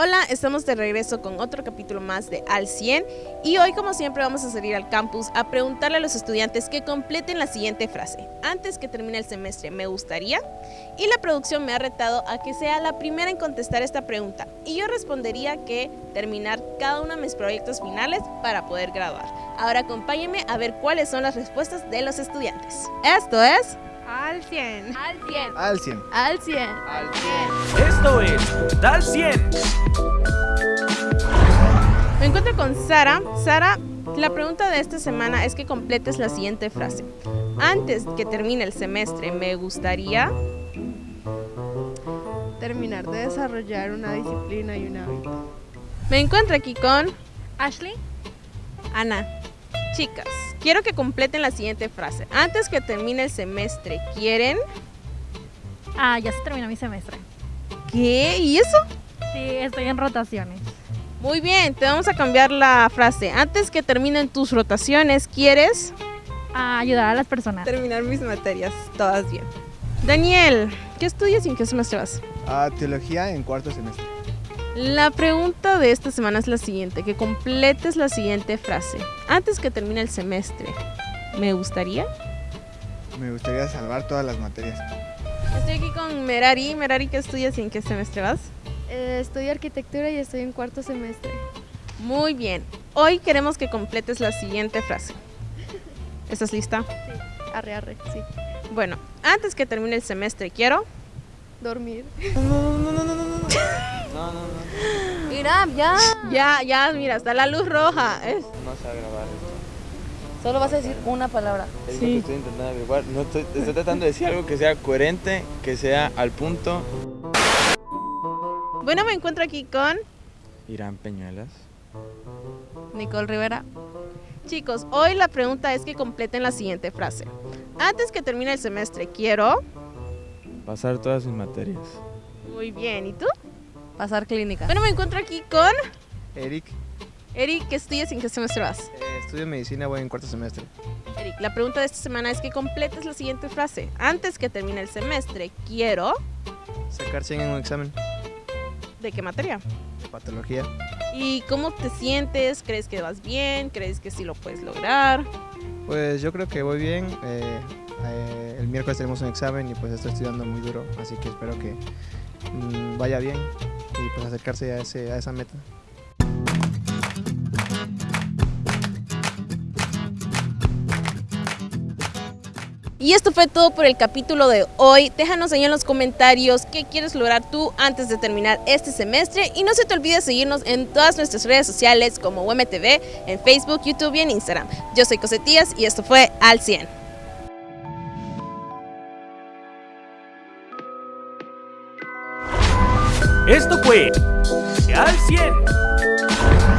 Hola, estamos de regreso con otro capítulo más de Al 100 y hoy como siempre vamos a salir al campus a preguntarle a los estudiantes que completen la siguiente frase. Antes que termine el semestre, me gustaría y la producción me ha retado a que sea la primera en contestar esta pregunta y yo respondería que terminar cada uno de mis proyectos finales para poder graduar. Ahora acompáñenme a ver cuáles son las respuestas de los estudiantes. Esto es... Al 100. Al 100. Al 100. Al 100. Al 100. Esto es Dal 100. Me encuentro con Sara. Sara, la pregunta de esta semana es que completes la siguiente frase. Antes que termine el semestre, me gustaría... Terminar de desarrollar una disciplina y un hábito. Me encuentro aquí con Ashley. Ana. Chicas, quiero que completen la siguiente frase. Antes que termine el semestre, ¿quieren? Ah, ya se terminó mi semestre. ¿Qué? ¿Y eso? Sí, estoy en rotaciones. Muy bien, te vamos a cambiar la frase. Antes que terminen tus rotaciones, ¿quieres? A ayudar a las personas. Terminar mis materias, todas bien. Daniel, ¿qué estudias y en qué semestre vas? Ah, teología en cuarto semestre. La pregunta de esta semana es la siguiente, que completes la siguiente frase. Antes que termine el semestre, ¿me gustaría? Me gustaría salvar todas las materias. Estoy aquí con Merari. Merari, ¿qué estudias y en qué semestre vas? Eh, estudio arquitectura y estoy en cuarto semestre. Muy bien. Hoy queremos que completes la siguiente frase. ¿Estás lista? Sí. Arre, arre, sí. Bueno, antes que termine el semestre, quiero... Dormir. Mira, ya. Ya, ya, mira, está la luz roja. Es- No sé grabar esto. Solo vas a decir una palabra. Es lo Sí. que estoy intentando averiguar. No estoy, estoy tratando de decir algo que sea coherente, que sea al punto. Bueno, me encuentro aquí con... Irán Peñuelas. Nicole Rivera. Chicos, hoy la pregunta es que completen la siguiente frase. Antes que termine el semestre, quiero... Pasar todas sus materias. Muy bien, ¿y tú? Pasar clínica. Bueno, me encuentro aquí con... Eric, Eric, ¿qué estudias y en qué semestre vas? eh, estudio medicina, voy en cuarto semestre. Eric, la pregunta de esta semana es que completes la siguiente frase. Antes que termine el semestre, quiero... Sacar 100 en un examen ¿De qué materia? de patología. ¿Y cómo te sientes? ¿Crees que vas bien? ¿Crees que sí lo puedes lograr? Pues yo creo que voy bien. eh, eh, el miércoles tenemos un examen y pues estoy estudiando muy duro, así que espero que mm, vaya bien y pues acercarse a, ese, a esa meta. Y esto fue todo por el capítulo de hoy. Déjanos ahí en los comentarios qué quieres lograr tú antes de terminar este semestre. Y no se te olvide seguirnos en todas nuestras redes sociales como UMTV, en Facebook, YouTube y en Instagram. Yo soy Cosetías y esto fue Al 100. Esto fue Al 100.